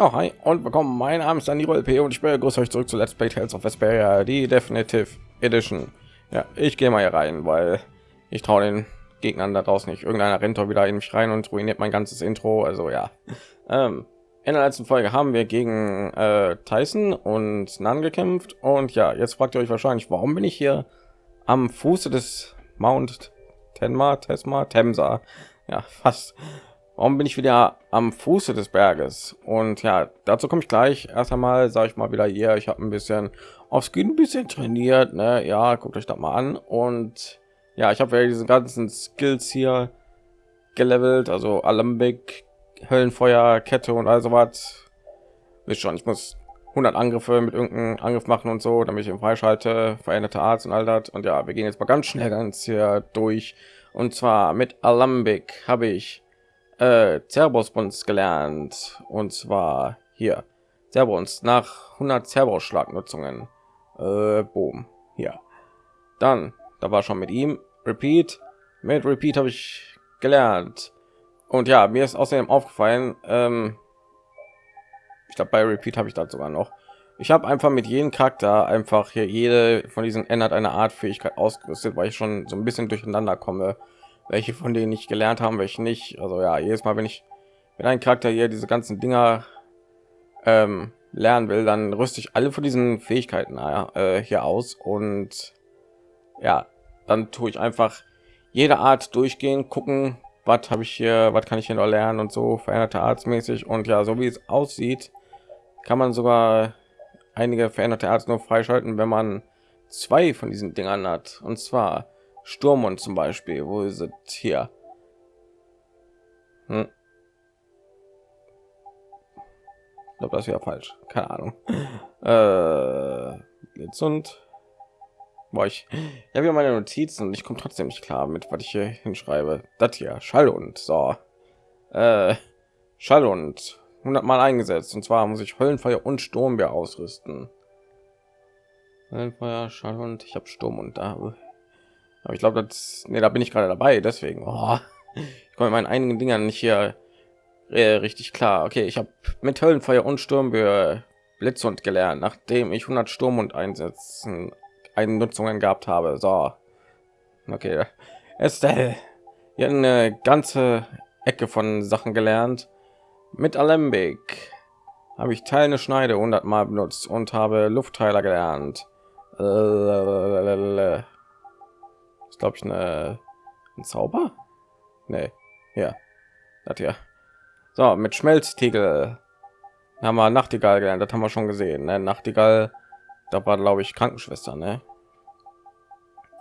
Ja, hi und willkommen. Mein Name ist Daniel LP und ich begrüße euch zurück zu Let's Play Tales of Vesperia, die Definitive Edition. Ja, ich gehe mal hier rein, weil ich traue den Gegnern da draußen nicht. Irgendeiner rennt doch wieder in mich rein und ruiniert mein ganzes Intro. Also ja. Ähm, in der letzten Folge haben wir gegen äh, Tyson und Nan gekämpft und ja, jetzt fragt ihr euch wahrscheinlich, warum bin ich hier am Fuße des Mount Tenma, Tesma, Temsa? Ja, fast warum bin ich wieder am Fuße des Berges? Und ja, dazu komme ich gleich. Erst einmal sage ich mal wieder hier, ich habe ein bisschen aufs Skin ein bisschen trainiert. Ne? Ja, guckt euch das mal an. Und ja, ich habe ja diese ganzen Skills hier gelevelt, also Alembic, Höllenfeuer, Kette und also was. Wisst schon, ich muss 100 Angriffe mit irgendeinem Angriff machen und so, damit ich ihn freischalte, veränderte Arzt und all das. Und ja, wir gehen jetzt mal ganz schnell ganz hier durch. Und zwar mit Alembic habe ich äh, Cerberus gelernt und zwar hier Cerberus nach 100 Cerberus Schlagnutzungen. Äh, boom, hier. Dann, da war schon mit ihm Repeat. Mit Repeat habe ich gelernt. Und ja, mir ist außerdem aufgefallen, ähm, ich glaube bei Repeat habe ich das sogar noch. Ich habe einfach mit jedem Charakter einfach hier jede von diesen ändert eine Art Fähigkeit ausgerüstet, weil ich schon so ein bisschen durcheinander komme welche von denen ich gelernt haben, welche nicht. Also ja, jedes Mal, wenn ich mit einem Charakter hier diese ganzen Dinger ähm, lernen will, dann rüste ich alle von diesen Fähigkeiten äh, hier aus und ja, dann tue ich einfach jede Art durchgehen, gucken, was habe ich hier, was kann ich hier noch lernen und so veränderte arztmäßig und ja, so wie es aussieht, kann man sogar einige veränderte Arzt nur freischalten, wenn man zwei von diesen Dingern hat und zwar Sturm und zum Beispiel, wo sind hier? Hm. Ich glaube, das wäre falsch. Keine Ahnung. Äh, jetzt und? War ich ich habe ja meine Notizen und ich komme trotzdem nicht klar mit was ich hier hinschreibe. Das hier schall und so. Äh, schall und 100 mal eingesetzt. Und zwar muss ich höllenfeuer und sturmbeer ausrüsten. Höllenfeuer schall und ich habe sturm und da aber ich glaube das nee, da bin ich gerade dabei deswegen. Oh, ich komme meinen einigen dingern nicht hier äh, richtig klar. Okay ich habe mit höllenfeuer und sturmböe blitz und gelernt nachdem ich 100 sturm und einsetzen einnutzungen gehabt habe. So. Okay. Estelle hier eine ganze ecke von sachen gelernt. Mit alembic habe ich teile schneide 100 mal benutzt und habe luftteiler gelernt. Äh, glaube ich eine ein Zauber. Nee, ja, hat ja. So mit Schmelztiegel haben wir Nachtigall gelernt. Das haben wir schon gesehen. Ne? Nachtigall, da war glaube ich Krankenschwester. Ne?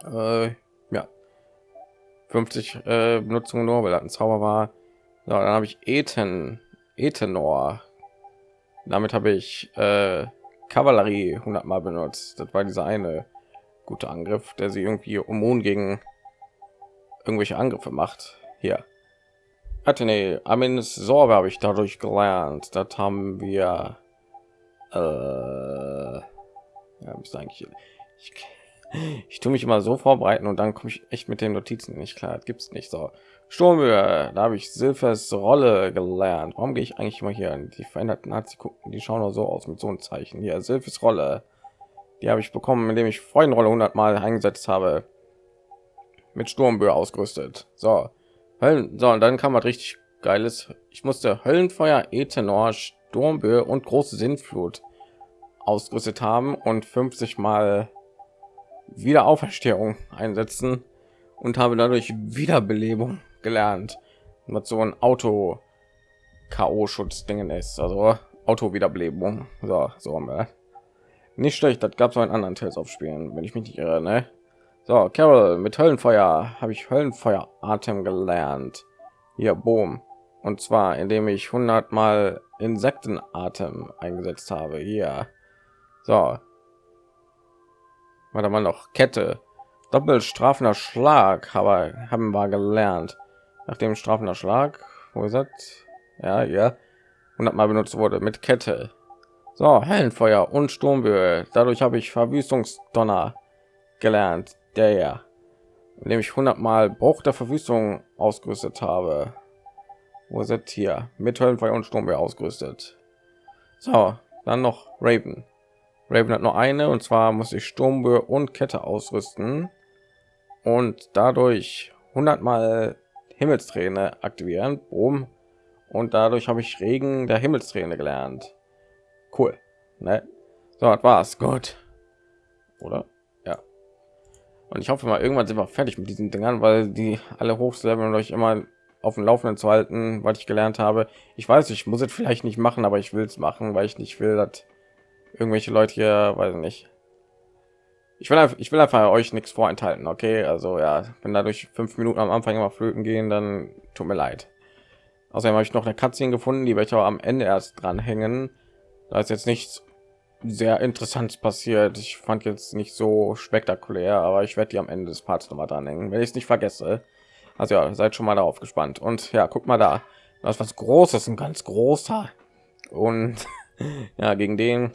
Äh, ja, 50 äh, Benutzung nur, weil das ein Zauber war. So, dann habe ich Ethen, Ethenor. Damit habe ich äh, Kavallerie 100 Mal benutzt. Das war dieser eine guter Angriff, der sie irgendwie immun gegen irgendwelche Angriffe macht. Hier. Athene, Amin Sorbe habe ich dadurch gelernt. Das haben wir. Äh, ja, ist eigentlich. Ich, ich tue mich immer so vorbereiten und dann komme ich echt mit den Notizen nicht klar. Gibt es nicht so. Sturmhöhe, da habe ich Silfers Rolle gelernt. Warum gehe ich eigentlich immer hier an die veränderten Nazi gucken? Die schauen nur so aus mit so einem Zeichen hier. Silfers Rolle. Die habe ich bekommen, indem ich Freundenrolle 100 Mal eingesetzt habe. Mit Sturmböe ausgerüstet. So, Höllen, so und dann kam was richtig geiles. Ich musste Höllenfeuer, Ethanol, Sturmböe und große Sinnflut ausgerüstet haben und 50 Mal Wiederauferstehung einsetzen und habe dadurch Wiederbelebung gelernt, was so ein Auto KO Schutz Dingen ist, also Auto Wiederbelebung. So, so haben wir. Nicht schlecht, das gab es einen anderen Tales auf Spielen, wenn ich mich nicht irre. Ne? So, Carol, mit Höllenfeuer habe ich Höllenfeuer Atem gelernt. Hier, boom. Und zwar, indem ich 100 Mal Insektenatem eingesetzt habe. Hier. So. Warte mal noch. Kette. Doppelstrafender Schlag aber haben wir gelernt. Nachdem strafender Schlag, wo ist das? Ja, ja. 100 Mal benutzt wurde mit Kette. So, Hellenfeuer und Sturmböe. Dadurch habe ich Verwüstungsdonner gelernt, der ja, indem ich 100 Mal Bruch der Verwüstung ausgerüstet habe. Wo sind hier mit Höllenfeuer und Sturmböe ausgerüstet? So, dann noch Raven. Raven hat nur eine und zwar muss ich Sturmböe und Kette ausrüsten und dadurch 100 mal Himmelsträne aktivieren. Boom. Und dadurch habe ich Regen der Himmelsträne gelernt. Cool. Ne? So, das war's. Gut. Oder? Ja. Und ich hoffe mal, irgendwann sind wir fertig mit diesen Dingern, weil die alle hochleveln und euch immer auf dem Laufenden zu halten, was ich gelernt habe. Ich weiß, ich muss es vielleicht nicht machen, aber ich will es machen, weil ich nicht will, dass irgendwelche Leute hier, weiß nicht. Ich will einfach, ich will einfach euch nichts vorenthalten, okay? Also ja, wenn dadurch fünf Minuten am Anfang immer flöten gehen, dann tut mir leid. Außerdem habe ich noch eine Cutscene gefunden, die welche am Ende erst dranhängen. Da ist jetzt nichts sehr interessantes passiert. Ich fand jetzt nicht so spektakulär, aber ich werde die am Ende des Parts noch mal dranhängen, wenn ich es nicht vergesse. Also ja, seid schon mal darauf gespannt. Und ja, guck mal da, das ist was Großes, ein ganz großer. Und ja, gegen den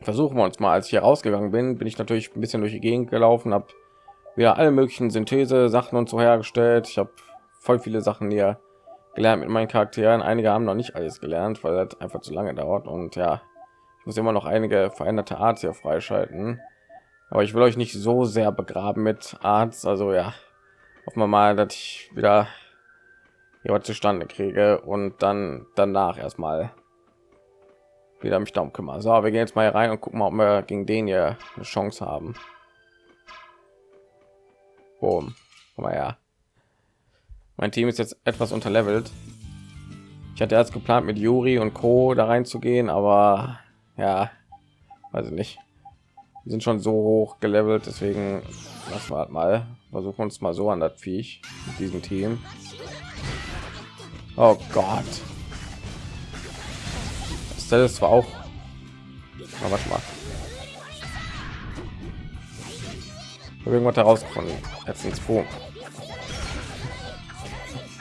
versuchen wir uns mal. Als ich hier rausgegangen bin, bin ich natürlich ein bisschen durch die Gegend gelaufen, habe wieder alle möglichen Synthese Sachen und so hergestellt. Ich habe voll viele Sachen hier gelernt mit meinen Charakteren. Einige haben noch nicht alles gelernt, weil das einfach zu lange dauert. Und ja, ich muss immer noch einige veränderte Arts hier freischalten. Aber ich will euch nicht so sehr begraben mit Arts. Also ja, hoffen wir mal, dass ich wieder hier was zustande kriege und dann danach erstmal wieder mich darum kümmern. So, wir gehen jetzt mal rein und gucken mal, ob wir gegen den hier eine Chance haben. Boom. Komm mal her. Mein Team ist jetzt etwas unterlevelt. Ich hatte erst geplant, mit Juri und Co. da reinzugehen, aber ja, weiß ich nicht. Die sind schon so hoch gelevelt, deswegen lassen wir halt mal. Versuchen uns mal so an das Viech mit diesem Team. Oh Gott. Das ist zwar auch. Aber warte mal. Irgendwas herausgefunden. Jetzt ins Boom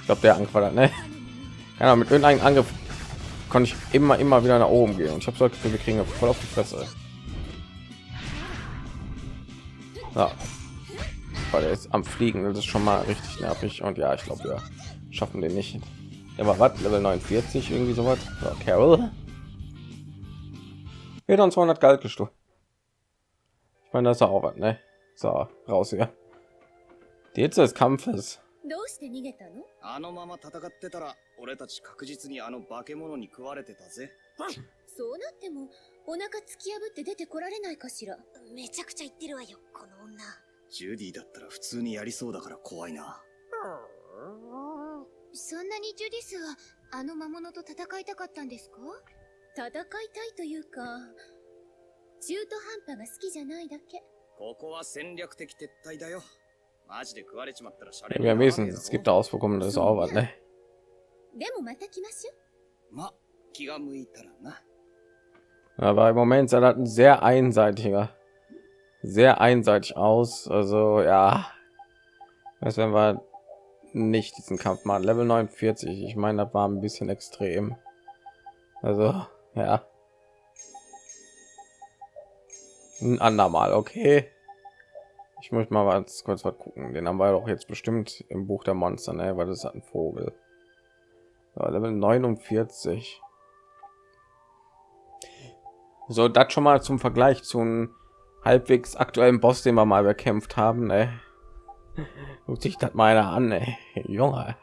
ich glaube der Angriff war ne ja, mit irgendeinem Angriff konnte ich immer immer wieder nach oben gehen. Und ich habe so wir kriegen voll auf die Fresse ja. weil er ist am fliegen das ist schon mal richtig nervig. Und ja ich glaube wir schaffen den nicht. Er war was? Level 49 irgendwie so was ja, carol? Dann 200 galt gestohlen. Ich meine das ist auch was ne? So raus hier. Die Hitze des Kampfes どうして逃げたの？あのまま戦ってたら俺たち確実にあの化け物に食われてたぜ。そうなってもお腹突き破って出てこられないかしら？めちゃくちゃ言ってるわよこの女。ジュディだったら普通にやりそうだから怖いな。そんなにジュディスはあの魔物と戦いたかったんですか？戦いたいというか中途半端が好きじゃないだけ。ここは戦略的撤退だよ Wir wissen, es gibt Auswirkungen, das ist auch was, ne? Aber im Moment sah das ein sehr einseitiger, sehr einseitig aus. Also ja, was wenn wir nicht diesen Kampf machen? Level 49. Ich meine, das war ein bisschen extrem. Also ja, ein andermal, okay. Ich muss mal was kurz was gucken. Den haben wir doch jetzt bestimmt im Buch der Monster, ne? weil das hat ein Vogel. Level 49. So, das schon mal zum Vergleich zum halbwegs aktuellen Boss, den wir mal bekämpft haben. Ne? Guckt sich das meiner an, ey. Junge.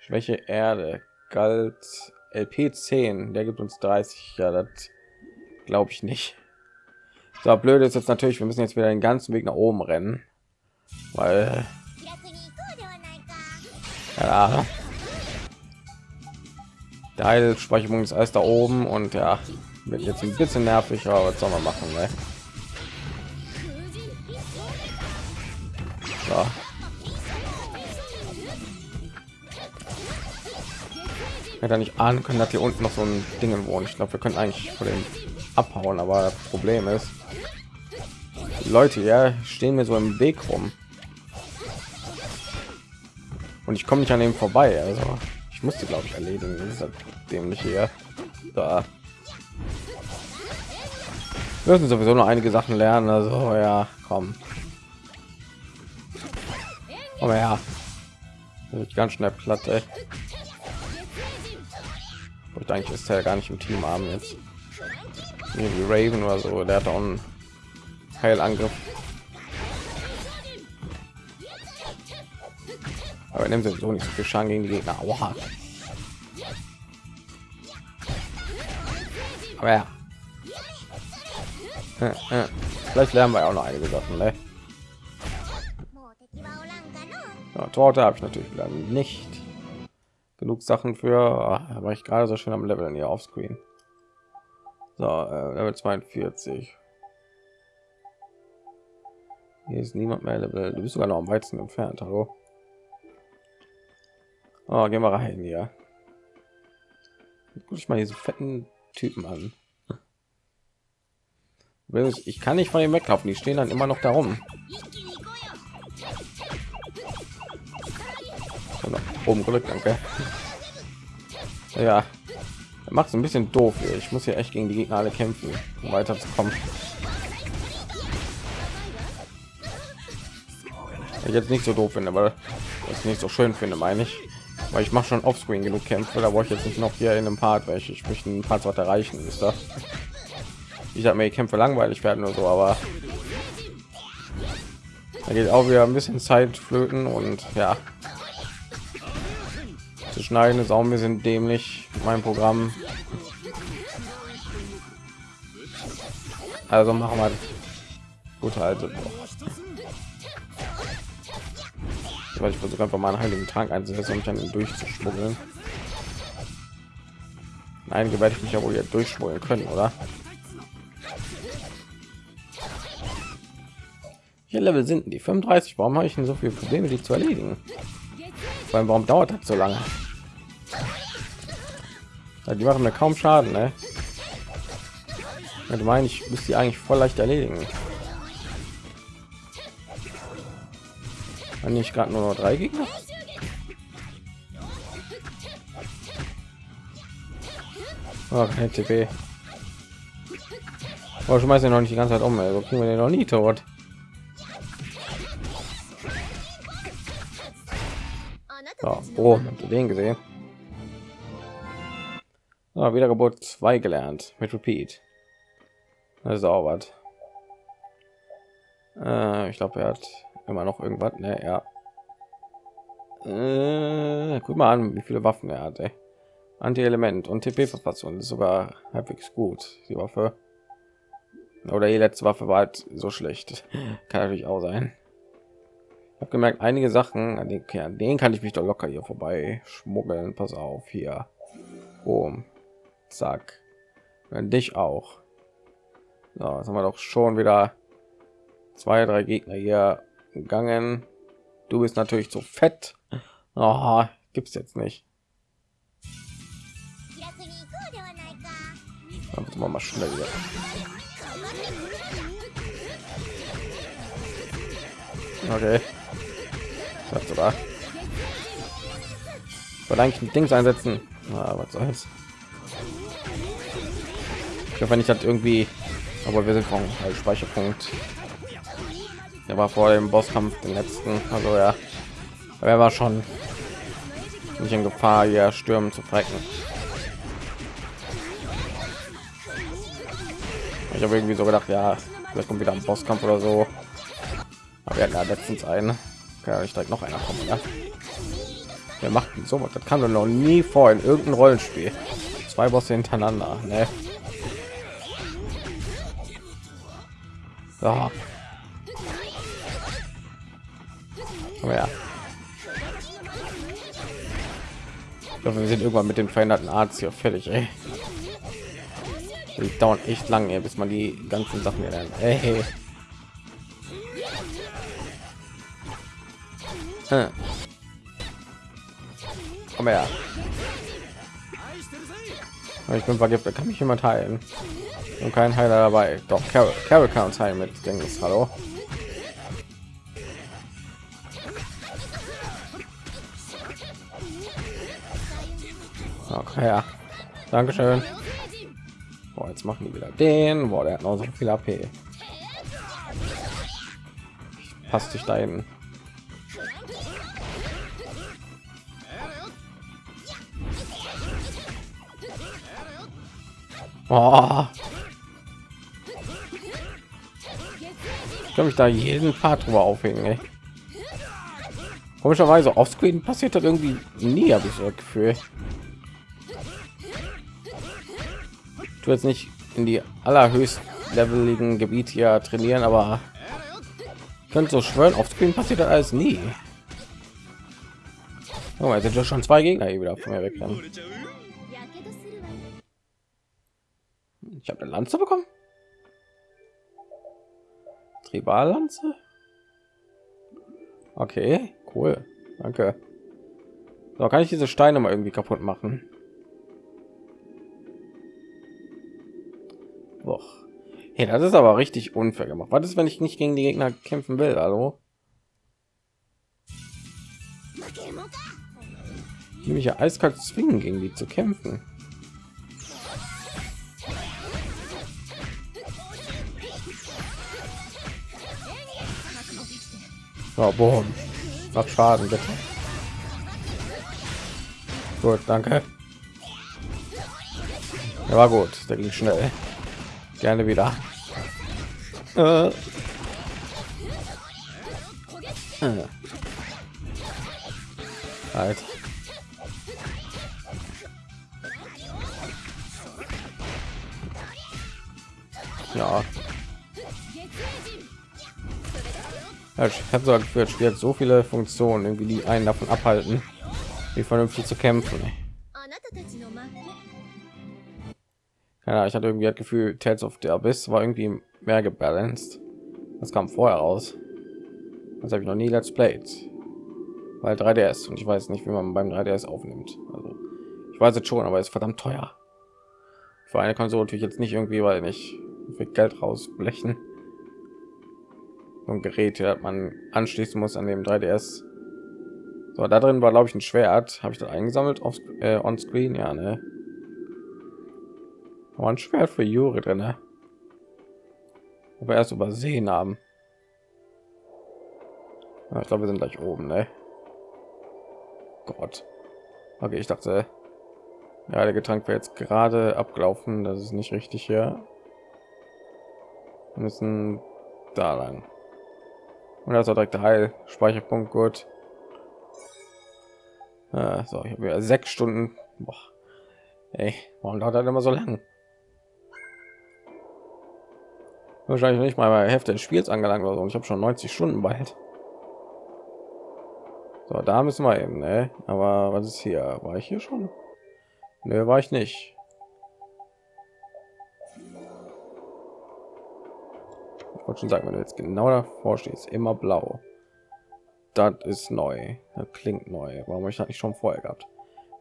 Schwäche Erde galt LP 10, der gibt uns 30. Ja, das glaube ich nicht. So blöd ist jetzt natürlich, wir müssen jetzt wieder den ganzen Weg nach oben rennen, weil ja, der Heilspeicherung ist alles da oben und ja, wird jetzt ein bisschen nervig, aber was soll man machen, ne? So. Ja, da nicht ahnen können, dass hier unten noch so ein Ding wohnt. Ich glaube, wir können eigentlich von dem abhauen, aber das Problem ist, Leute, ja, stehen mir so im Weg rum. Und ich komme nicht an dem vorbei. Also ich musste, glaube ich, erledigen. Dem nicht hier. Da. Müssen sowieso noch einige Sachen lernen. Also ja, komm. Aber ja, ganz schnell platt. Ey. ich eigentlich ist er gar nicht im Team haben jetzt wie Raven oder so der hat auch einen Heilangriff. Aber nimmt so nicht so viel Schaden gegen die Gegner. Oha. aber ja. Vielleicht lernen wir auch noch einige Sachen ne? ja, Torte habe ich natürlich nicht. Genug Sachen für. Ah, war ich gerade so schön am Level hier auf Screen so äh, Level 42 hier ist niemand mehr Level. Du bist sogar noch am weitesten entfernt. Hallo? Oh, gehen wir rein hier. Guck ich mal diese fetten Typen an. Ich kann nicht von ihm weglaufen. Die stehen dann immer noch darum oben gedrückt danke. Ja macht es ein bisschen doof hier. ich muss hier echt gegen die gegner alle kämpfen um weiterzukommen. Ich jetzt nicht so doof finde aber das nicht so schön finde meine ich. Weil ich mache schon offscreen genug kämpfe da wollte ich jetzt nicht noch hier in einem part welche ich möchte ein paar Part erreichen ist das ich habe mir die kämpfe langweilig werden oder so aber da geht auch wieder ein bisschen zeit flöten und ja zu schneiden. Ist auch ein bisschen dämlich mein programm. Also machen wir gut also weil ich versuche einfach mal einen heiligen trank einzusetzen um dann durchzuschmuggeln. Einige werde ich mich ja wohl jetzt durchschmuggeln können oder? Hier level sind die 35 warum habe ich denn so viele probleme die zu erledigen? Vor warum dauert das so lange ja, die machen mir kaum Schaden, ne? Ja, meine ich müsste die eigentlich voll leicht erledigen. Wenn ich gerade nur noch drei Gegner. Oh, kein TP. Oh, schmeiß ja noch nicht die ganze Zeit um, also kriegen wir den noch nie tot. So, oh, habt ihr den gesehen? Ah, Wiedergeburt 2 gelernt mit Repeat. Das. Äh, ich glaube, er hat immer noch irgendwas. Ne, ja. Äh, guck mal an, wie viele Waffen er hat. Anti-Element und TP-Verfassung ist sogar halbwegs gut. Die Waffe oder die letzte Waffe war halt so schlecht. Kann natürlich auch sein. Ich habe gemerkt, einige Sachen, an den, an den kann ich mich doch locker hier vorbei schmuggeln. Pass auf hier. Boom. Zack. Und dich auch. So, jetzt haben wir doch schon wieder zwei, drei Gegner hier gegangen. Du bist natürlich zu fett. Oh, gibt's jetzt nicht. Dann mal schnell hier. Okay. Das sogar. Ich wollte eigentlich ein Ding einsetzen. Ah, was soll's. Ich hoffe nicht hat irgendwie, aber wir sind vom Speicherpunkt. Der war vor dem Bosskampf den letzten, also ja, er war schon nicht in Gefahr, hier stürmen zu frecken. Ich habe irgendwie so gedacht, ja, vielleicht kommt wieder ein Bosskampf oder so. Aber ja letztens einen. Kann ich direkt noch einer kommen, ja? Wir machten so Das kann doch noch nie vor in irgendein Rollenspiel. Zwei Bosse hintereinander, ne? So. Aber ja. Glaube, wir sind irgendwann mit dem veränderten Arzt hier fertig, ey. Die dauern echt lange, bis man die ganzen Sachen lernt. Ey. Hm. Aber ja. Ich bin vergiftet, kann mich jemand heilen und kein Heiler dabei. Doch, Carol, Carol kann uns heilen mit Dings. Hallo. Okay, ja. Dankeschön. Boah, jetzt machen die wieder den. Boah, der hat noch so viel AP. Passt sich da hin. Oh. Kann mich da jeden Part drüber aufhängen. Ey. Komischerweise offscreen passiert das irgendwie nie, habe ich so das Gefühl. Du jetzt nicht in die allerhöchst leveligen Gebiete hier trainieren, aber könnte so schwören, offscreen passiert das alles nie. Oh, jetzt sind ja schon zwei Gegner hier wieder von mir weg. Dann. Ich habe eine Lanze bekommen. Triballanze. Okay, cool. Danke. So kann ich diese Steine mal irgendwie kaputt machen. Doch. Hey, das ist aber richtig unfair gemacht. Was ist, wenn ich nicht gegen die Gegner kämpfen will? Hallo? Nämlich ja eiskalt zwingen, gegen die zu kämpfen. Oh, boom. Mach Schaden, bitte. Gut, danke. Ja, war gut. Der ging schnell. Gerne wieder. Äh. Äh. Alter. Ja. Ja ich habe so gefühlt, Spiel hat so viele Funktionen, irgendwie die einen davon abhalten, wie vernünftig zu kämpfen. Ja, ich hatte irgendwie das Gefühl, Tales of the Abyss war irgendwie mehr gebalanced. Das kam vorher raus. Das habe ich noch nie Let's Played. Weil 3DS und ich weiß nicht, wie man beim 3DS aufnimmt. Also ich weiß es schon, aber es ist verdammt teuer. Für eine Konsole natürlich jetzt nicht irgendwie, weil nicht viel Geld rausblechen. Ein Gerät, das man anschließen muss an dem 3DS. So, da drin war glaube ich ein Schwert. Habe ich das eingesammelt auf äh, on Screen? Ja, ne. Aber ein Schwert für Juri drin, ne? Aber erst übersehen haben. Ja, ich glaube, wir sind gleich oben, ne? Gott. Okay, ich dachte, ja, der Getränk wäre jetzt gerade abgelaufen. Das ist nicht richtig hier. Wir müssen da lang. Und das direkt der Heil Speicherpunkt gut. Äh, so, ich habe sechs Stunden. Boah. Ey, warum dauert das immer so lang? Wahrscheinlich nicht mal bei Hälfte des Spiels angelangt oder so. Ich habe schon 90 Stunden bald. So, da müssen wir eben, ne? Aber was ist hier? War ich hier schon? Ne, war ich nicht. Wollte schon sagen, wenn du jetzt genau davor stehst, immer blau. Das ist neu. Das klingt neu. Warum ich das nicht schon vorher gehabt?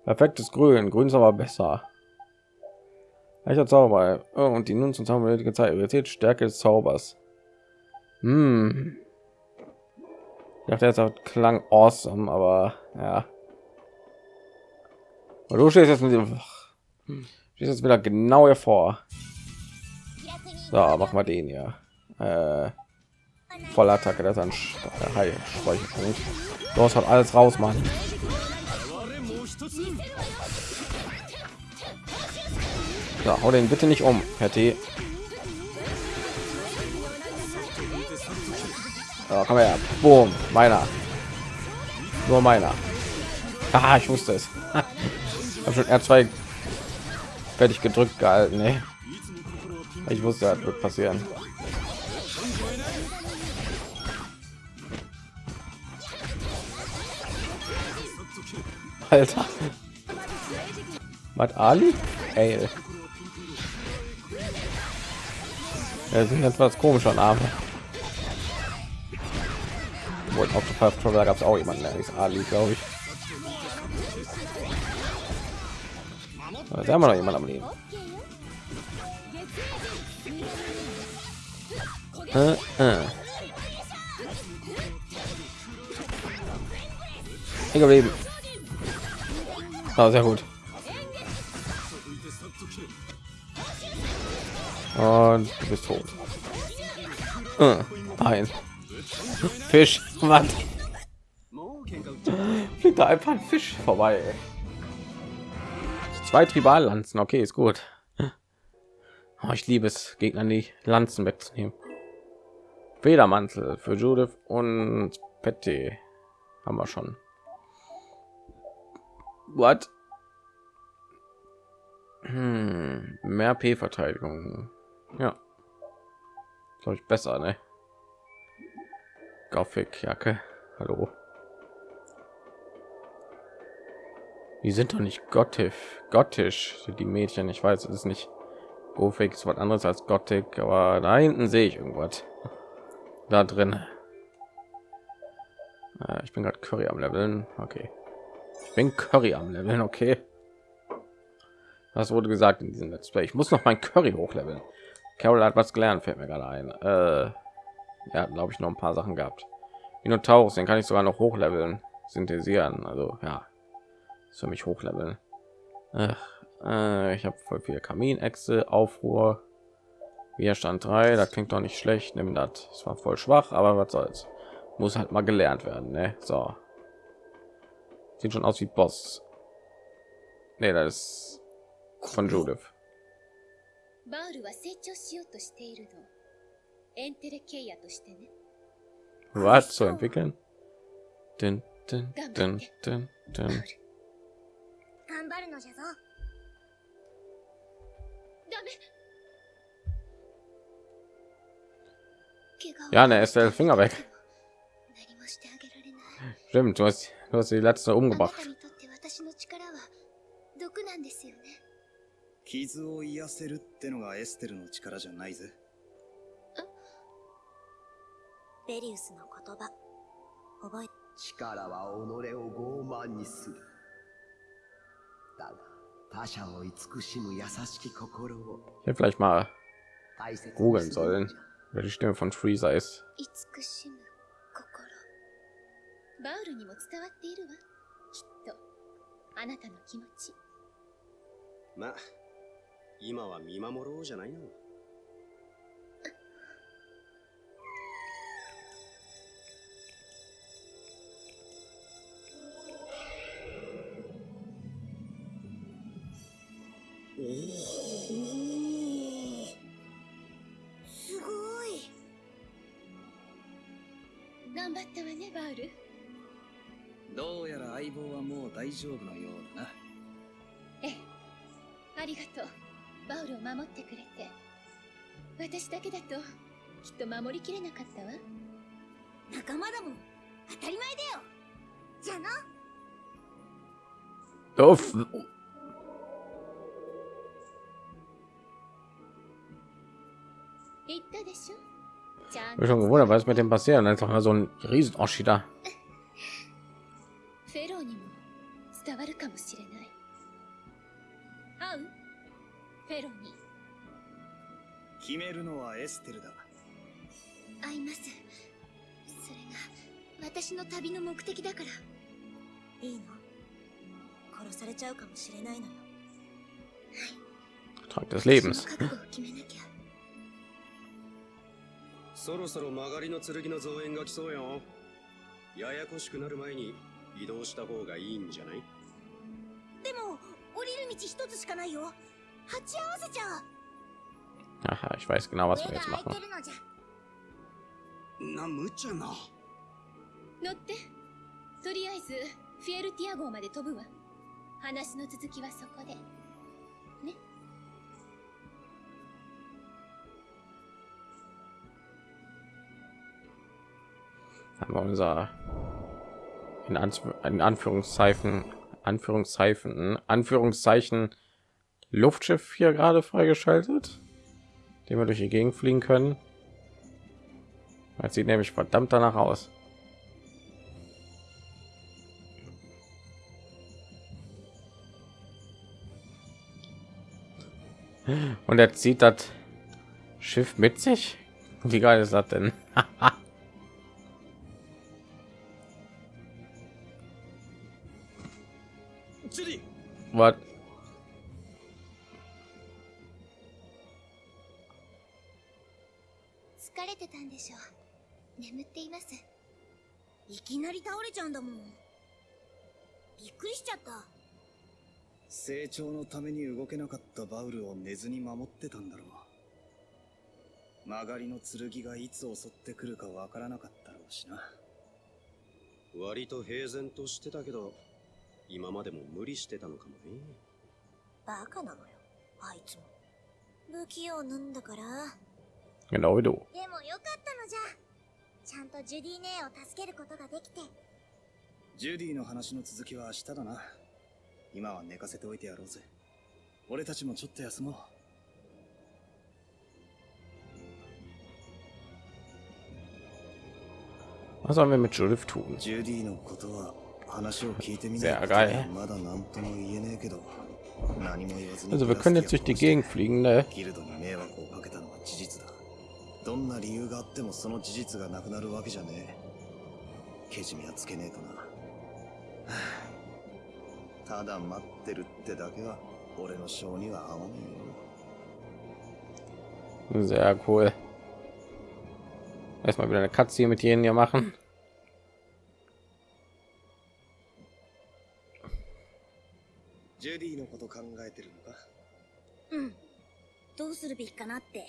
Perfektes Grün. Grün ist aber besser. Leichter Zauber oh, und die nun zum Zauber Zeit Stärke des Zaubers. Hm. Ich dachte jetzt auch klang awesome, aber ja. Und du stehst jetzt mit dem stehst jetzt wieder genau hervor. So, mach mal den ja. Äh, Vollattacke, das ist ein High Speicherpunkt. Du hast halt alles raus, Mann. So, hau den bitte nicht um, Patty. Ja, komm her. Boom, meiner. Nur meiner. Ah, ich wusste es. habe schon R2 fertig gedrückt gehalten. Nee. Ich wusste, das wird passieren. Alter. Was Ali? Ey. Er sind etwas komischer Name. Wohl auf der gab es auch jemanden, der ist Ali, glaube ich. Da haben wir noch jemand am Leben. Äh, äh. geblieben. Ah, sehr gut. Und du bist tot. Äh, nein. Fisch. Was? Fliegt da einfach ein Fisch vorbei. Zwei Triballanzen. Okay, ist gut. Oh, ich liebe es, Gegner die Lanzen wegzunehmen. Federmantel für Judith und Petty haben wir schon. What? Hm, mehr P-Verteidigung. Ja, glaube ich besser, ne? Gothic Jacke. Hallo. Die sind doch nicht gothisch. Gothisch sind die Mädchen. Ich weiß, es ist nicht Gothic ist was anderes als Gothic, aber da hinten sehe ich irgendwas. Da drin. Äh, ich bin gerade Curry am Leveln. Okay. Ich bin Curry am Leveln. Okay. Das wurde gesagt in diesem Let's Play. Ich muss noch mein Curry hochleveln. Carol hat was gelernt, fällt mir gerade ein. Äh, ja, glaube ich, noch ein paar Sachen gehabt. Minotaurus, den kann ich sogar noch hochleveln, synthetisieren. Also ja, ist für mich hochleveln. Ach, äh, ich habe voll viel Kaminechse, Aufruhr, Widerstand 3, das klingt doch nicht schlecht. Nimm das. Es war voll schwach, aber was soll's. Muss halt mal gelernt werden, ne? So. Sieht schon aus wie Boss. Ne, das ist von Judith. バウルは成長しようとしているの。エンテレケイヤとしてね。Was zu entwickeln? Dun, dun, dun, dun, dun. Ja, ne, ist der Finger weg. Stimmt, du hast, du hast die letzte umgebracht. 傷を癒せるってのがエステルの力じゃないぜ。ベリウスの言葉、覚え、力は己を傲慢にする。だが、他者を慈しむ優しき心を。Ich hätte vielleicht mal googeln sollen, wer die Stimme von Freezer ist. 慈しむ心。 バウルにも伝わっているわ。きっと、あなたの気持ち。まあ、今は見守ろうじゃないの。おおすごい頑張ったわねバウルどうやら相棒はもう大丈夫のようだな。ええ。ありがとう。バウルを守ってくれて。私だけだときっと守りきれなかったわ。仲間だもん。当たり前だよ。じゃあな。Uff. Ich schon gewundert, was mit dem passieren. Einfach mal so ein riesen Oschi da. 伝わるかもしれない。会うフェロに決めるのはエステルだ。会います。それが私の旅の目的だから。いいの。殺されちゃうかもしれないのよ。はい。Tag des Lebens そろそろ曲がりの剣の増援が来そうよ。ややこしくなる前に移動した方がいいんじゃない？でも降りる道一つしかないよ鉢合わせちゃう Aha, ich weiß genau, was wir jetzt machen. Na, Muchana. Notte. Toriaizu, Fiel Tiago まで飛ぶわ。話の続きはそこで。ね。Haben wir unser in, Anf in Anführungszeichen Anführungszeichen Anführungszeichen Luftschiff hier gerade freigeschaltet, den wir durch die Gegend fliegen können. Das sieht nämlich verdammt danach aus. Und er zieht das Schiff mit sich. Wie geil ist das denn? た成長のために動けなかったバウルを寝ずに守ってたんだろう。曲がりの剣がいつ襲ってくるかわからなかったろうしな。割と平然としてたけど今までも無理してたのかもね。バカなのよ。あいつも。不器用なんだから。Genau wie du. でもよかったのじゃ。ちゃんとジュディ姉を助けることができて。ジュディの話の続きは明日だな。今は寝かせておいてやろうぜ。俺たちもちょっと休もう。Was sollen wir mit Judith tun? ジュディのことは Sehr geil. まだ何とも言えねえけど何も言わずに Also wir können jetzt durch die Gegend fliegen, ne? ギルドに迷惑をかけたのは事実だどんな理由があってもその事実がなくなるわけじゃねえけじめはつけねえとなはあただ待ってるってだけは俺の性には合わねえよ Sehr cool. Erstmal wieder eine Katze hier mit jenen hier machen. するべきかなって。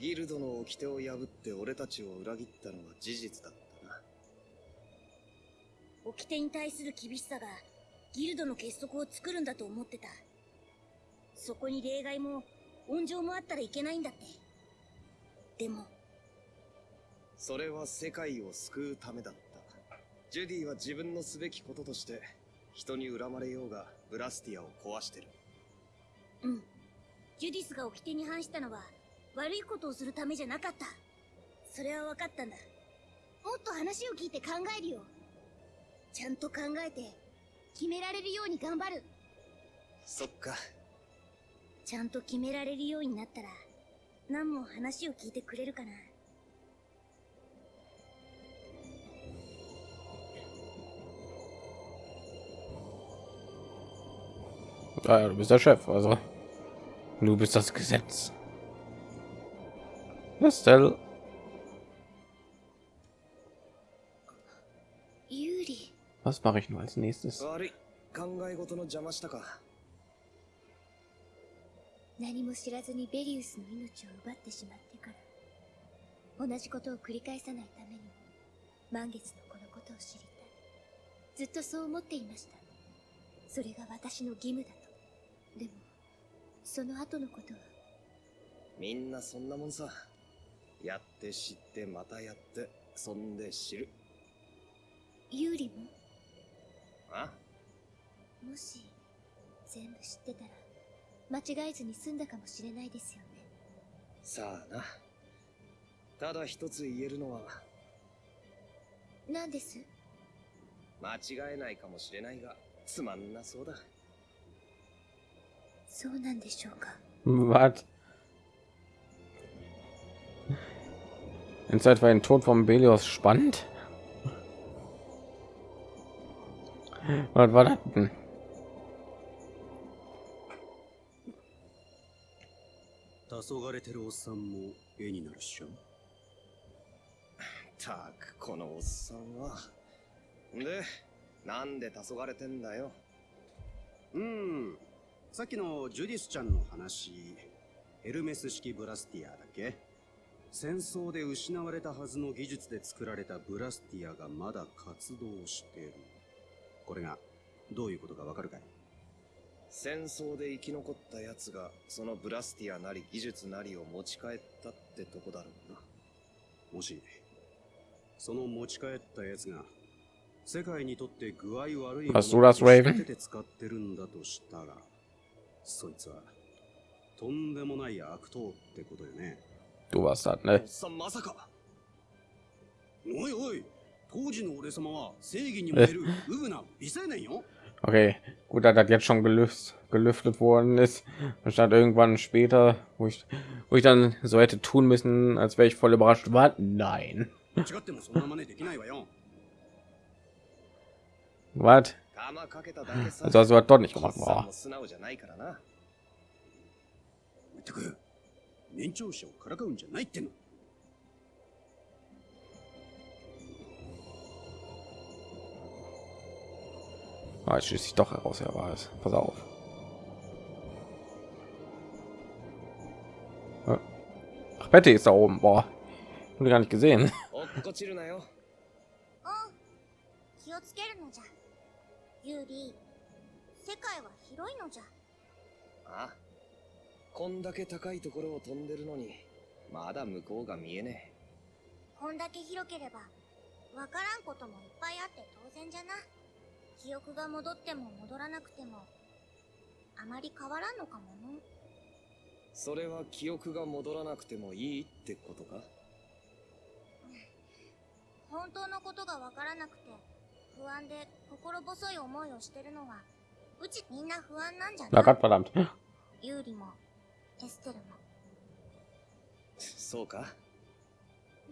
ギルドの掟を破って俺たちを裏切ったのは事実だったな。掟に対する厳しさがギルドの結束を作るんだと思ってた。そこに例外も温情もあったらいけないんだって。でも。それは世界を救うためだった。ジュディは自分のすべきこととして人に恨まれようがブラスティアを壊してる。うんジュディスが掟に反したのは悪いことをするためじゃなかった。それは分かったんだ。もっと話を聞いて考えるよ。ちゃんと考えて決められるように頑張る。そっか。ちゃんと決められるようになったら何も話を聞いてくれるかな。Ah, du bist der Chef, also du bist das Gesetz. Estelle. ユーリ Was mache ich nur als nächstes? 何も知らずにベリウスの命を奪ってしまってから同じことを繰り返さないためにも満月のこのことを知りたいずっとそう思っていましたそれが私の義務だとでもその後のことは？みんなそんなもんさ。やって知ってまたやってそんで知る。ユーリも？あ？もし全部知ってたら間違えずに済んだかもしれないですよね。さあな。ただ一つ言えるのは。何です？間違えないかもしれないがつまんなそうだ そうなんでしょうか Was? In Zeit war ein Tod von Belios spannend. Was war das denn? 黄昏てるおっさんも絵になるっしょたくこのおっさんはでなんで黄昏てんだようん さっきのジュディスちゃんの話ヘルメス式ブラスティアだっけ。戦争で失われたはずの技術で作られたブラスティアがまだ活動してる。これがどういうことかわかるかい？戦争で生き残った奴がそのブラスティアなり技術なりを持ち帰ったってとこだろうな。もしその持ち帰ったやつが世界にとって具合悪いものを使ってるんだとしたらそいつはとんでもない悪党ってことよね Du warst das, お ne? っさんまさかおいおい当時の俺様は正義に燃えるウブな美青年よ Okay, gut, dass das jetzt schon gelüftet, gelüftet worden ist. Anstatt irgendwann später, wo ich, wo ich dann so hätte tun müssen, als wäre ich voll überrascht war. Nein. 違ってもそんな真似できないわよ Was? 玉かけただけさ Also hast du das doch nicht おっ gemacht. さん Boah. も素直じゃないからなってく年長者をからかうんじゃないっての Ah, jetzt schließt sich doch heraus, er war es. Pass auf. Ach, Betty ist da oben. Boah, habe gar nicht gesehen. ユーリ世界は広いのじゃ。あこんだけ高いところを飛んでるのにまだ向こうが見えねえ。こんだけ広ければわからんこともいっぱいあって当然じゃな。記憶が戻っても戻らなくてもあまり変わらんのかもの。それは記憶が戻らなくてもいいってことか？本当のことがわからなくて不安で心細い思いをしてるのはうちみんな不安なんじゃな Lagat, verdammt. ユーリもエステルも。そうか？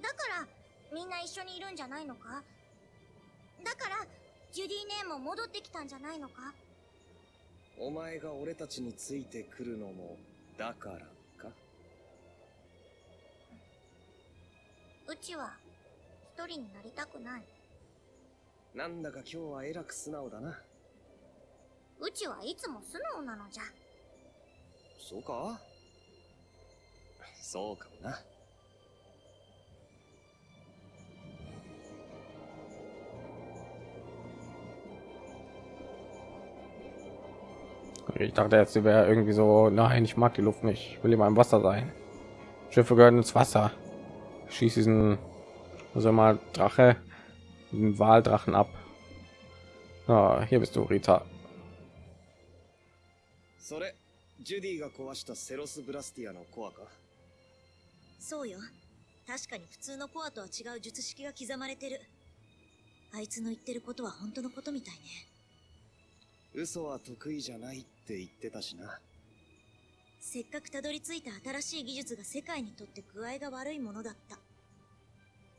だからみんな一緒にいるんじゃないのか？だからジュディ姉も戻ってきたんじゃないのか？お前が俺たちについてくるのもだからか？うちは一人になりたくないなんだか今日はえらく素直だなうちはいつも素直なのじゃそうかそうかもな Ich dachte jetzt, sie wäre irgendwie so, nein, ich mag die Luft nicht, ich will immer im Wasser sein. Schiffe gehören ins Wasser. Schieß diesen, also mal Drache, Den Waldrachen ab. Ah, hier bist du, Rita. それジュディが壊したセロスブラスティアのコアかそうよ確かに普通のコアとは違う術式が刻まれてるあいつの言ってることは本当のことみたいね嘘は得意じゃないって言ってたしなせっかくたどり着いた新しい技術が世界にとって具合が悪いものだった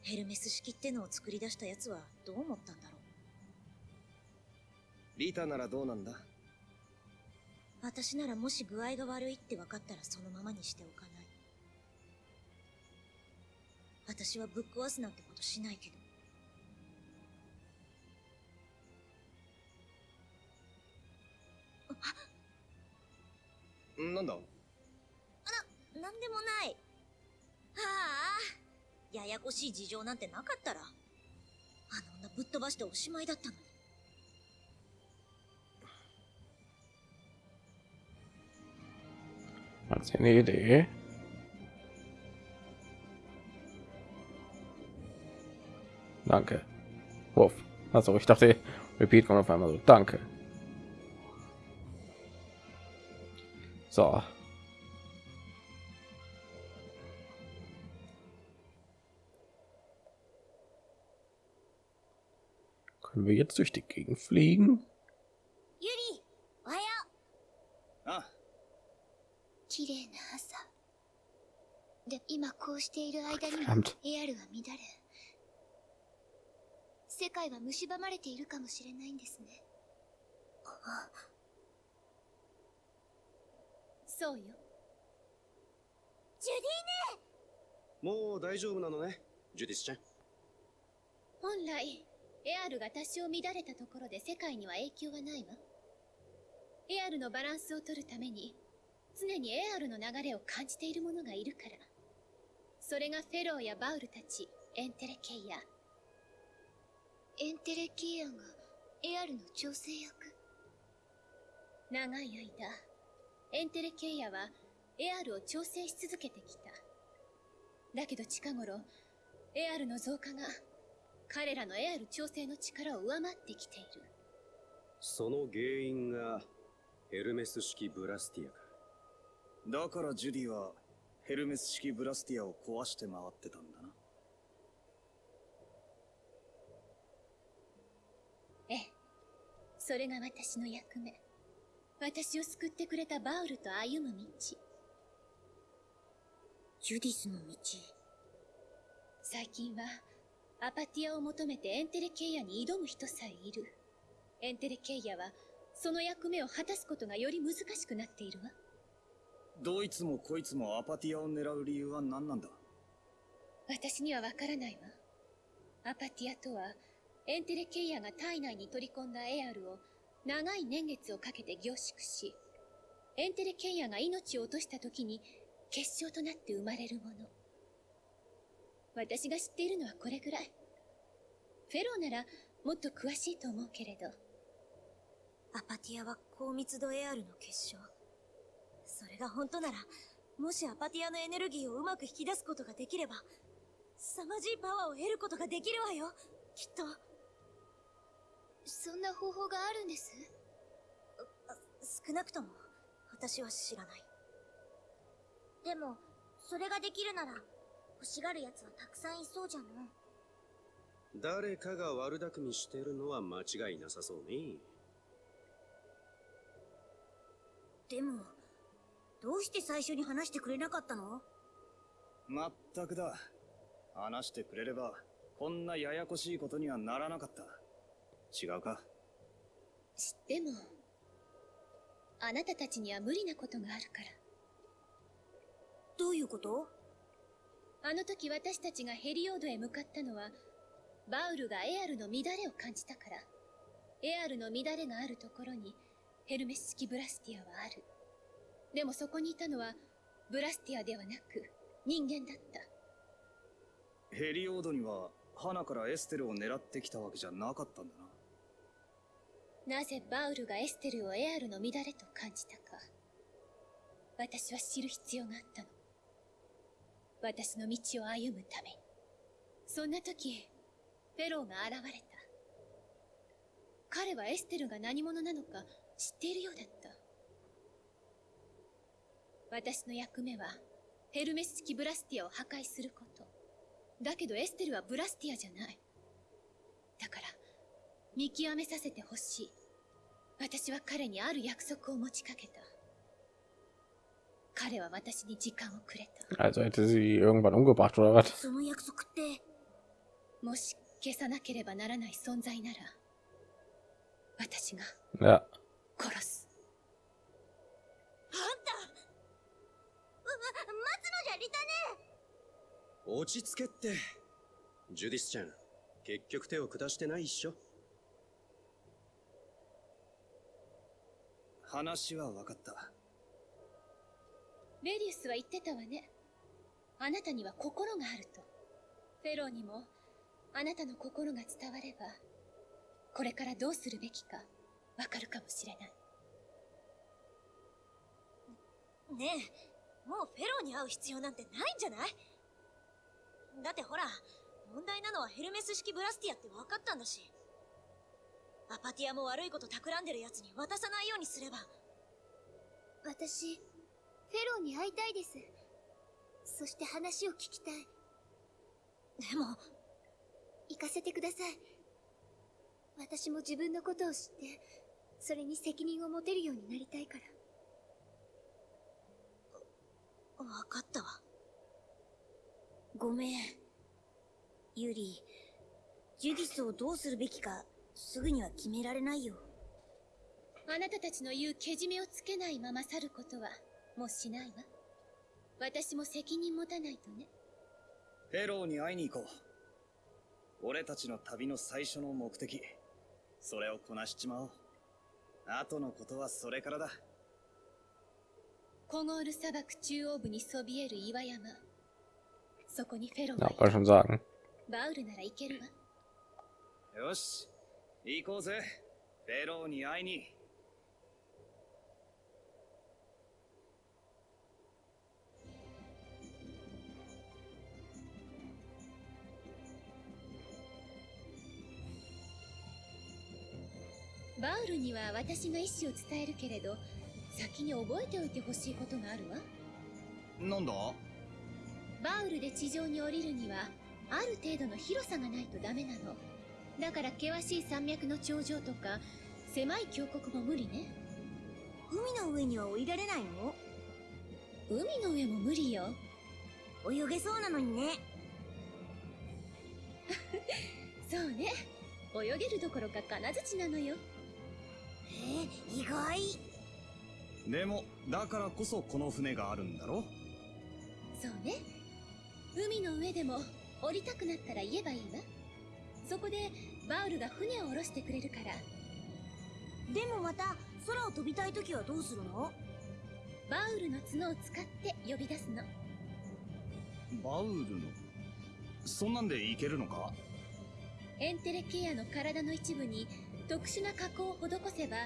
ヘルメス式ってのを作り出したやつはどう思ったんだろう？リータならどうなんだ？私ならもし具合が悪いって分かったらそのままにしておかない。私はぶっ壊すなんてことしないけど。なんだ？なんでもない。はあややこしい事情なんてなかったらあの女ぶっ飛ばしておしまいだったのに Hat eine Idee? Danke. Wurf. Also ich dachte, Repeat kommt auf einmal so. Danke. So. Können wir jetzt durch die Gegend fliegen? ユリおはよあう綺麗な朝で今こうしている間に.エアルは乱れ世界は蝕まれているかもしれないんですねそうよジュディもう大丈夫なのねジュディスちゃん本来エアルが多少乱れたところで世界には影響はないわ。エアルのバランスを取るために常にエアルの流れを感じている者がいるから。それがフェローやバウルたちエンテレケイヤエンテレケイヤがエアルの調整役？長い間エンテレケイヤはエアルを調整し続けてきた。だけど近頃エアルの増加が彼らのエアル調整の力を上回ってきている。その原因がヘルメス式ブラスティアか。だからジュディはヘルメス式ブラスティアを壊して回ってたんだな。ええ。それが私の役目。私を救ってくれたバウルと歩む道。ジュディスの道。最近はアパティアを求めてエンテレケイヤに挑む人さえいる。エンテレケイヤはその役目を果たすことがより難しくなっているわ。どいつもこいつもアパティアを狙う理由は何なんだ？私にはわからないわ。アパティアとはエンテレケイヤが体内に取り込んだエアルを長い年月をかけて凝縮しエンテレケイヤが命を落とした時に結晶となって生まれるもの私が知っているのはこれぐらい。フェローならもっと詳しいと思うけれど。アパティアは高密度エアルの結晶。それが本当なら、もしアパティアのエネルギーをうまく引き出すことができれば、凄まじいパワーを得ることができるわよ、きっと。そんな方法があるんです？少なくとも、私は知らない。でも、それができるなら、欲しがる奴はたくさんいそうじゃの。誰かが悪巧みしてるのは間違いなさそうね。でも、どうして最初に話してくれなかったの？まったくだ。話してくれれば、こんなややこしいことにはならなかった。違うか？知っても、あなたたちには無理なことがあるから。どういうこと？あの時私たちがヘリオードへ向かったのは、バウルがエアルの乱れを感じたから。エアルの乱れがあるところに、ヘルメス式ブラスティアはある。でもそこにいたのは、ブラスティアではなく、人間だった。ヘリオードには、花からエステルを狙ってきたわけじゃなかったんだな。なぜバウルがエステルをエアルの乱れと感じたか。私は知る必要があったの。私の道を歩むために。そんな時、フェローが現れた。彼はエステルが何者なのか知っているようだった。私の役目は、ヘルメス式ブラスティアを破壊すること。だけどエステルはブラスティアじゃない。だから、見極めさせてほしい。私は彼にある約束を持ちかけた。Also hätte sie irgendwann umgebracht oder was? その約束って、もし消さなければならない存在なら、私が.殺す。あんたう、待つのじゃリタネ落ち着けって。ジュディスちゃん、結局手を下してないっしょ。話は分かった。レディウスは言ってたわね。あなたには心があると。フェローにも、あなたの心が伝われば、これからどうするべきか、わかるかもしれない。ねえ、もうフェローに会う必要なんてないんじゃない？だってほら、問題なのはヘルメス式ブラスティアって分かったんだし。アパティアも悪いこと企んでる奴に渡さないようにすれば。私、ローに会いたいです。そして話を聞きたい。でも、行かせてください。私も自分のことを知って、それに責任を持てるようになりたいから。わかったわ。ごめん。ユリ、ジュディスをどうするべきか、すぐには決められないよ。あなたたちの言うけじめをつけないまま去ることは、もうしないわ。私も責任持たないとね。フェローに会いに行こう。俺たちの旅の最初の目的。それをこなしちまおう。後のことはそれからだ。コゴール砂漠中央部にそびえる岩山。そこにフェロー wollte schon sagen. バウルなら行けるわ。よし、行こうぜ。フェローに会いに。バウルには私が意思を伝えるけれど、先に覚えておいてほしいことがあるわ。なんだ？バウルで地上に降りるには、ある程度の広さがないとダメなの。だから険しい山脈の頂上とか、狭い峡谷も無理ね。海の上には降りられないの？海の上も無理よ。泳げそうなのにね。そうね。泳げるどころか金槌なのよ。え意外。でもだからこそこの船があるんだろ？そうね。海の上でも降りたくなったら言えばいいわ。そこでバウルが船を下ろしてくれるから。でもまた空を飛びたい時はどうするの？バウルの角を使って呼び出すの。バウルの？そんなんでいけるのか？エンテレケアの体の一部に特殊な加工を施せば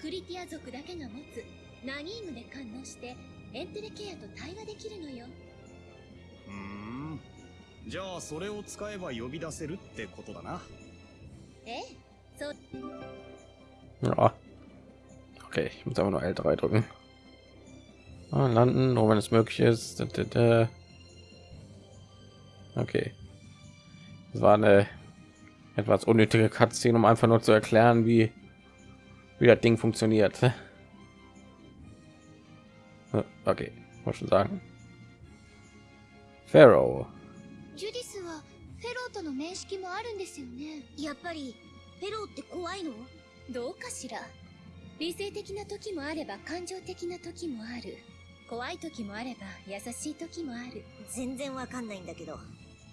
クリティア族だけが持つナニームで感応してエンテレケアと対話できるのよ。うん。じゃあそれを使えば呼び出せるってことだな。ええそう。あ。オッケー今度は L3 ドルああ landen nur wenn es möglich ist okay es war eine etwas unnötige Cutscene, um einfach nur zu erklären, wie wie das Ding funktioniert. Okay, muss schon sagen. Pharaoh. ジュディスはフェローとの面識もあるんですよねやっぱりフェローって怖いのどうかしら理性的な時もあれば感情的な時もある怖い時もあれば優しい時もある全然わかんないんだけど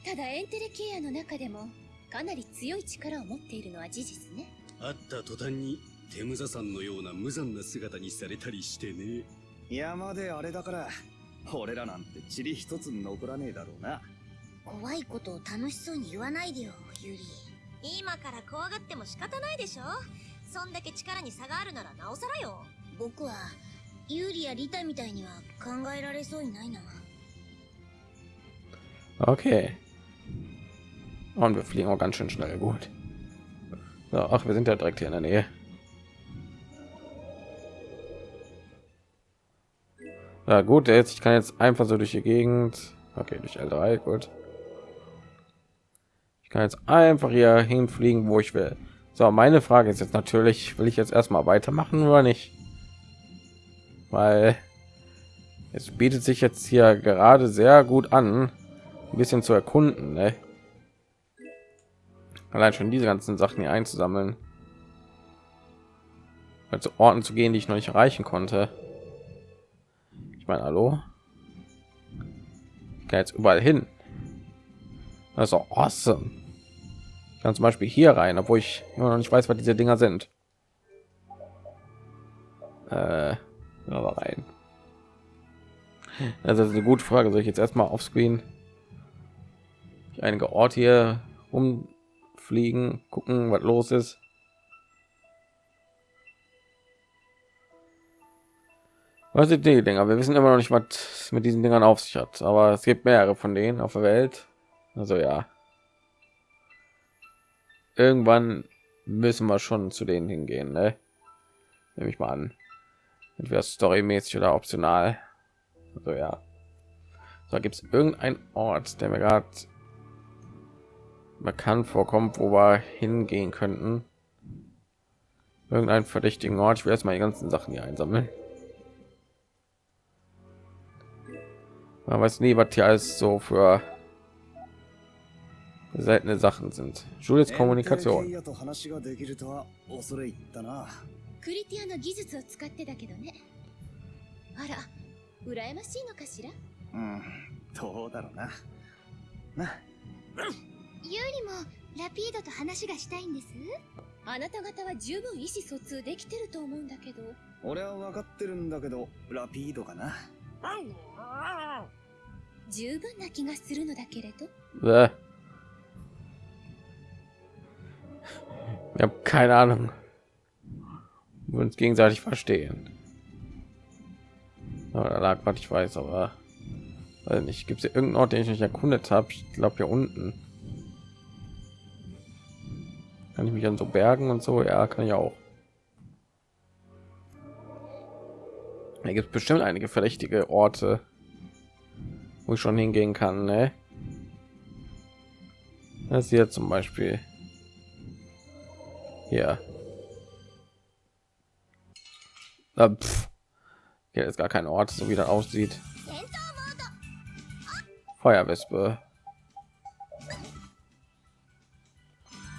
ただエンテレケアの中でも かなり強い力を持っているのは事実ね。会った途端にテムザさんのような無残な姿にされたりしてね。山であれだから俺らなんて塵一つ残らねえだろうな。怖いことを楽しそうに言わないでよユリ。今から怖がっても仕方ないでしょ。そんだけ力に差があるならなおさらよ。僕はユーリやリタみたいには考えられそうにないな。Okay. Und wir fliegen auch ganz schön schnell. Gut. So, ach, wir sind ja direkt hier in der Nähe. Ja, gut, jetzt ich kann jetzt einfach so durch die Gegend. Okay, durch L3, gut. Ich kann jetzt einfach hier hinfliegen, wo ich will. So, meine Frage ist jetzt natürlich, will ich jetzt erstmal weitermachen oder nicht? Weil es bietet sich jetzt hier gerade sehr gut an, ein bisschen zu erkunden. Ne? Allein schon diese ganzen Sachen hier einzusammeln. Also Orten zu gehen, die ich noch nicht erreichen konnte. Ich meine, hallo? Ich kann jetzt überall hin. Auch awesome. Ich kann zum Beispiel hier rein, obwohl ich immer noch nicht weiß, was diese Dinger sind. Äh, aber rein. Also das ist eine gute Frage. Soll ich jetzt erstmal auf Screen einige Orte hier umfliegen, gucken, was los ist? Was sind die Dinger? Wir wissen immer noch nicht, was mit diesen Dingern auf sich hat, aber es gibt mehrere von denen auf der Welt. Also ja. Irgendwann müssen wir schon zu denen hingehen, ne? Nehme ich mal an. Entweder storymäßig oder optional. Also ja. So gibt es irgendein Ort, der mir gerade bekannt vorkommt, wo wir hingehen könnten. Irgendeinen verdächtigen Ort. Ich will erstmal die ganzen Sachen hier einsammeln. Man weiß nie, was hier alles so für seltene Sachen sind. Julius Kommunikation. クリティアの技術を使ってだけどねあら羨ましいのかしらうんどうだろうなな ユーリもラピードと話がしたいんですあなた方は十分意思疎通できてると思うんだけど俺は分かってるんだけどラピードかな十分な気がするのだけれど Bäh. Ich habe keine Ahnung. Wir uns gegenseitig verstehen. Aber da lag was ich weiß, aber weiß nicht. Gibt es hier irgendeinen Ort, den ich nicht erkundet habe? Ich glaube hier unten. Kann ich mich an so Bergen und so? Ja, kann ich auch. Da gibt es bestimmt einige verdächtige Orte, wo ich schon hingehen kann. Ne? Das hier zum Beispiel. Hier. Ah. Hier ist gar kein Ort, so wie das aussieht. Feuerwespe.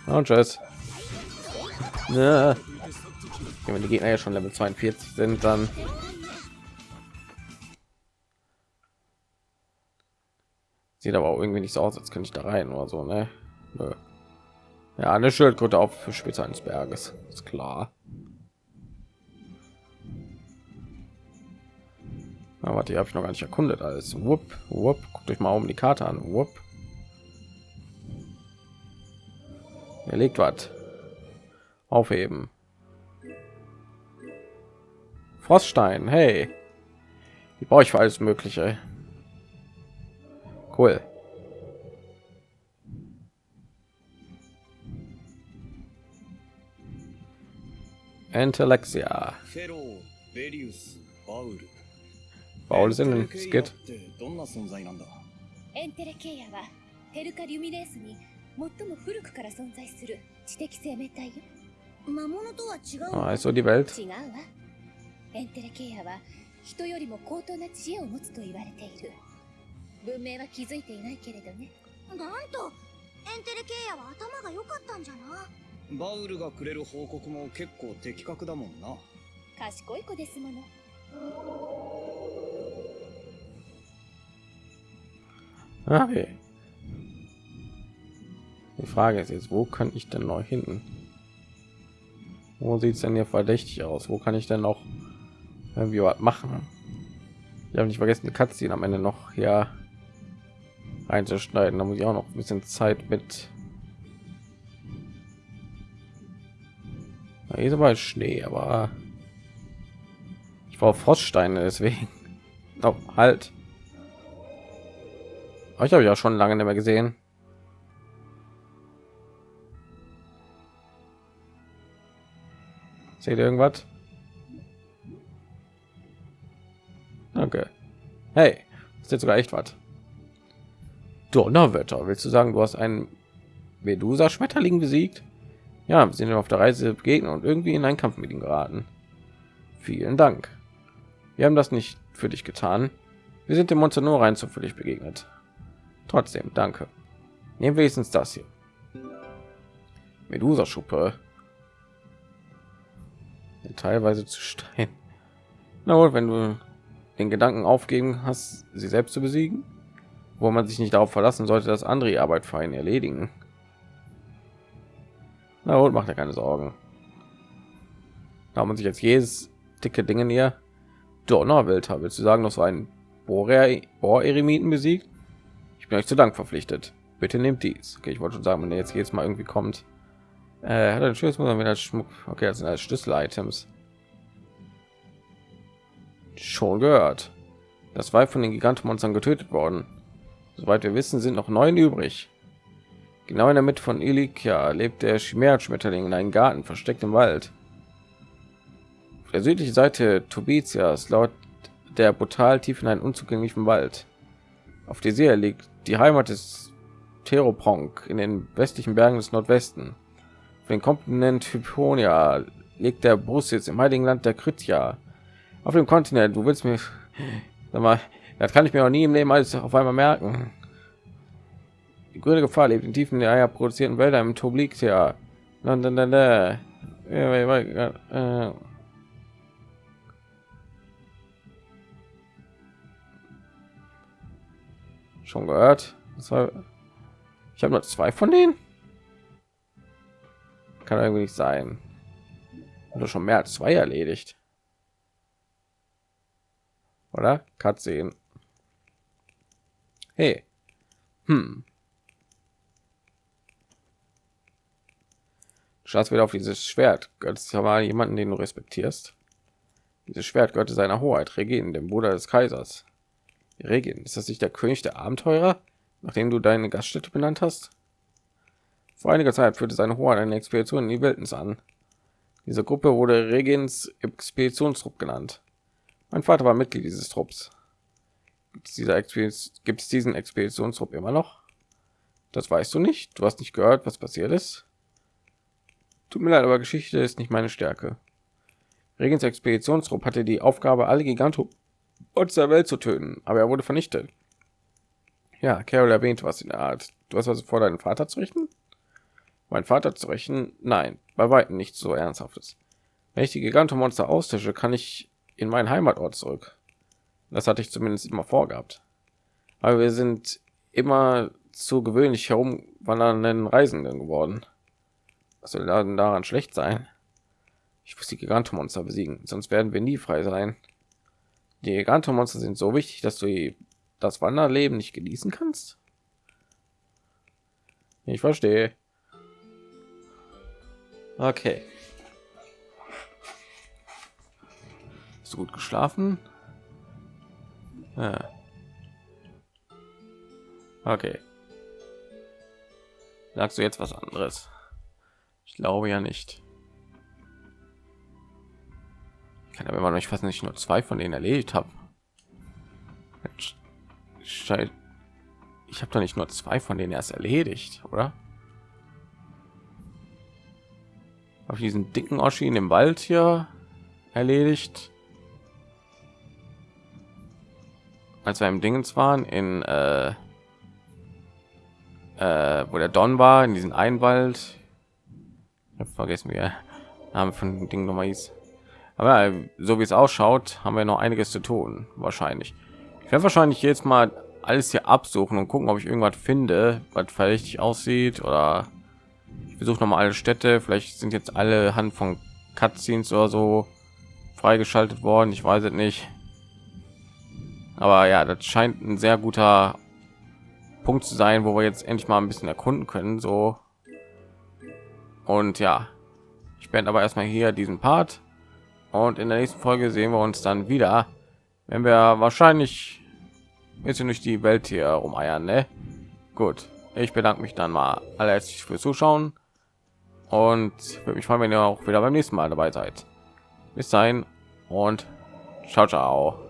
Und tschüss. Ja. Wenn die Gegner ja schon Level 42 sind, dann sieht aber auch irgendwie nicht so aus, als könnte ich da rein oder so, ne? Nö. Ja, eine Schildkröte auf für Spitze eines Berges, ist klar. Aber die habe ich noch gar nicht erkundet. Alles. Wupp, wupp. Guckt euch mal um die Karte an. Wupp. Er legt was Aufheben. Froststein, hey. Die brauche ich für alles Mögliche. Cool. Entelexia. Baul ist in den Skit. エンテレケイヤはテルカ・リュミネースに最も古くから存在する知的生命体よ。 魔物とは違う。あ、そう die Welt。違うわ。エンテレケイヤは人よりも高等な知恵を持つと言われている。文明は気づいていないけれどね。なんと、エンテレケイヤは頭が良かったんじゃな？バウルがくれる報告も結構的確だもんな。賢い子ですもの。Okay. Die Frage ist jetzt, wo kann ich denn noch hinten? Wo sieht es denn hier verdächtig aus? Wo kann ich denn noch irgendwie was machen? Ich habe nicht vergessen, die Cutscene am Ende noch hier einzuschneiden. Da muss ich auch noch ein bisschen Zeit mit. Da ist aber Schnee, aber ich brauche Froststeine, deswegen. Oh, halt. Euch habe ich auch schon lange nicht mehr gesehen. Seht ihr irgendwas? Danke. Hey, ist jetzt sogar echt was. Donnerwetter, willst du sagen, du hast einen Medusa-Schmetterling besiegt? Ja, wir sind auf der Reise begegnet und irgendwie in einen Kampf mit ihm geraten. Vielen Dank. Wir haben das nicht für dich getan. Wir sind dem Monster nur rein zufällig begegnet. Trotzdem, danke. Nehmen wenigstens das hier. Medusa-Schuppe. Teilweise zu Stein. Na wohl, wenn du den Gedanken aufgeben hast, sie selbst zu besiegen, wo man sich nicht darauf verlassen sollte, dass andere Arbeit für einen erledigen. Na wohl, macht er keine Sorgen. Da man sich jetzt jedes dicke Dinge näher Donnerwelt willst du sagen, dass so ein Bohr-Eremiten besiegt? bin euch zu Dank verpflichtet. Bitte nehmt dies. Okay, ich wollte schon sagen, wenn er jetzt jetzt mal irgendwie kommt. Äh, hat er Schlüssel muss man wieder Schmuck. Okay, das sind als Schlüssel-Items. Schon gehört. Das war von den Gigantenmonstern getötet worden. Soweit wir wissen, sind noch neun übrig. Genau in der Mitte von Ilikia lebt der Chimärenschmetterling in einem Garten versteckt im Wald. Auf der südlichen Seite Tobitias laut der brutal tief in einen unzugänglichen Wald. Auf der See liegt die Heimat des Theropronk in den westlichen Bergen des Nordwesten. Den Kontinent Hyponia liegt der jetzt im heiligen Land der Kritja. Auf dem Kontinent, du willst mir, sag mal, das kann ich mir auch nie im Leben alles auf einmal merken. Die grüne Gefahr lebt in tiefen der Eier produzierten Wälder im Tobliktia. schon gehört. Ich habe nur zwei von denen. Kann irgendwie nicht sein. Oder schon mehr als zwei erledigt. Oder? sehen. Hey. Hm. Schaust wieder auf dieses Schwert. Götzt ja mal jemanden, den du respektierst. Dieses Schwert gehörte seiner Hoheit Regin, dem Bruder des Kaisers. Regin, ist das nicht der König der Abenteurer, nachdem du deine Gaststätte benannt hast? Vor einiger Zeit führte seine Hoheit eine Expedition in die Wildnis an. Diese Gruppe wurde Regins Expeditionstrupp genannt. Mein Vater war Mitglied dieses Trupps. Gibt es, diesen Expeditionstrupp immer noch? Das weißt du nicht. Du hast nicht gehört, was passiert ist. Tut mir leid, aber Geschichte ist nicht meine Stärke. Regens Expeditionstrupp hatte die Aufgabe, alle Giganto und der Welt zu töten, aber er wurde vernichtet. Ja, Carol erwähnt was in der Art. Du hast also vor, deinen Vater zu richten? Mein Vater zu rächen? Nein, bei weitem nicht so ernsthaftes. Wenn ich die Gigantomonster austische, kann ich in meinen Heimatort zurück. Das hatte ich zumindest immer vorgehabt. Aber wir sind immer zu gewöhnlich herumwandernden Reisenden geworden. Was soll daran schlecht sein? Ich muss die Gigantomonster besiegen, sonst werden wir nie frei sein. Die Gigantomonster sind so wichtig, dass du das Wanderleben nicht genießen kannst. Ich verstehe. Okay. Hast du gut geschlafen? Ja. Okay. Sagst du jetzt was anderes? Ich glaube ja nicht. Ich kann aber immer noch nicht fassen, dass ich nur zwei von denen erledigt habe. Ich habe doch nicht nur zwei von denen erst erledigt, oder? Auf diesen dicken Oschi in dem Wald hier erledigt. Als wir im Dingens waren in äh, äh, wo der Don war, in diesem Einwald. Ich habe vergessen, wie er Name von dem Ding nochmal hieß. Aber äh, so wie es ausschaut, haben wir noch einiges zu tun, wahrscheinlich. Ich werde wahrscheinlich jetzt mal alles hier absuchen und gucken, ob ich irgendwas finde, was verdächtig aussieht oder ich besuche noch mal alle Städte. Vielleicht sind jetzt alle Hand von Cutscenes oder so freigeschaltet worden. Ich weiß es nicht. Aber ja, das scheint ein sehr guter Punkt zu sein, wo wir jetzt endlich mal ein bisschen erkunden können. So und ja, ich beende aber erstmal hier diesen Part und in der nächsten Folge sehen wir uns dann wieder, wenn wir wahrscheinlich ein bisschen durch die Welt hier rumeiern. Ne? Gut, ich bedanke mich dann mal allerherzlich fürs Zuschauen und würde mich freuen, wenn ihr auch wieder beim nächsten Mal dabei seid. Bis dahin und ciao, ciao.